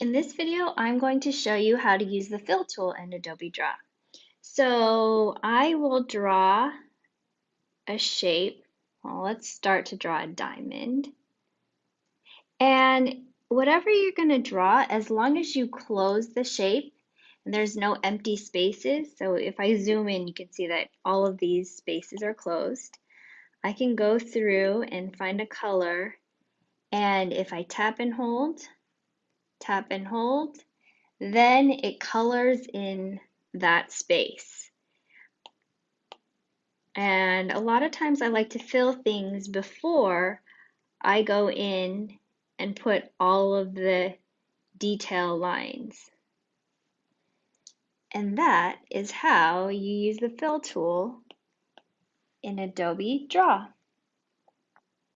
In this video, I'm going to show you how to use the fill tool in Adobe Draw. So I will draw a shape. Well, let's start to draw a diamond. And whatever you're going to draw, as long as you close the shape and there's no empty spaces, so if I zoom in, you can see that all of these spaces are closed. I can go through and find a color, and if I tap and hold, tap and hold, then it colors in that space. And a lot of times I like to fill things before I go in and put all of the detail lines. And that is how you use the fill tool in Adobe Draw.